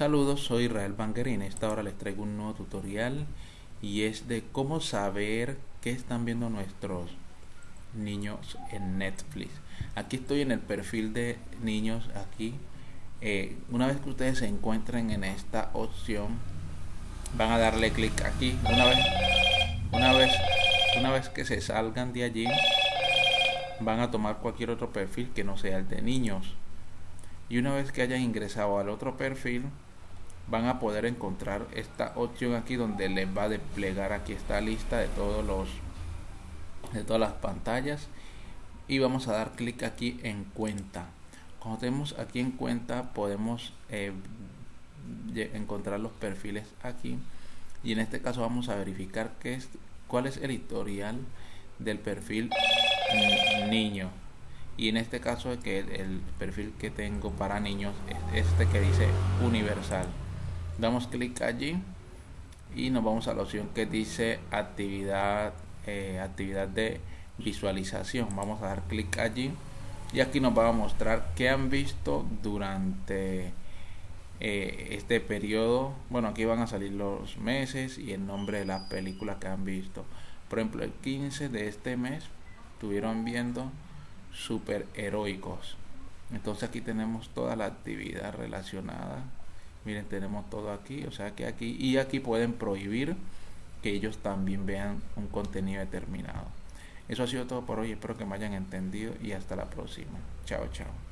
Saludos, soy Israel Banger y en esta hora les traigo un nuevo tutorial y es de cómo saber qué están viendo nuestros niños en Netflix. Aquí estoy en el perfil de niños aquí. Eh, una vez que ustedes se encuentren en esta opción, van a darle clic aquí. Una vez, una vez, una vez que se salgan de allí, van a tomar cualquier otro perfil que no sea el de niños y una vez que hayan ingresado al otro perfil van a poder encontrar esta opción aquí donde les va a desplegar aquí esta lista de todos los de todas las pantallas. Y vamos a dar clic aquí en cuenta. Cuando tenemos aquí en cuenta podemos eh, encontrar los perfiles aquí. Y en este caso vamos a verificar qué es cuál es el historial del perfil niño. Y en este caso que el, perfil que tengo para niños es este que dice universal damos clic allí y nos vamos a la opción que dice actividad eh, actividad de visualización. Vamos a dar clic allí y aquí nos va a mostrar qué han visto durante eh, este periodo. Bueno aquí van a salir los meses y el nombre de las películas que han visto. Por ejemplo el 15 de este mes estuvieron viendo super heroicos entonces aquí tenemos toda la actividad relacionada miren tenemos todo aquí o sea que aquí y aquí pueden prohibir que ellos también vean un contenido determinado. Eso ha sido todo por hoy espero que me hayan entendido y hasta la próxima. Chao chao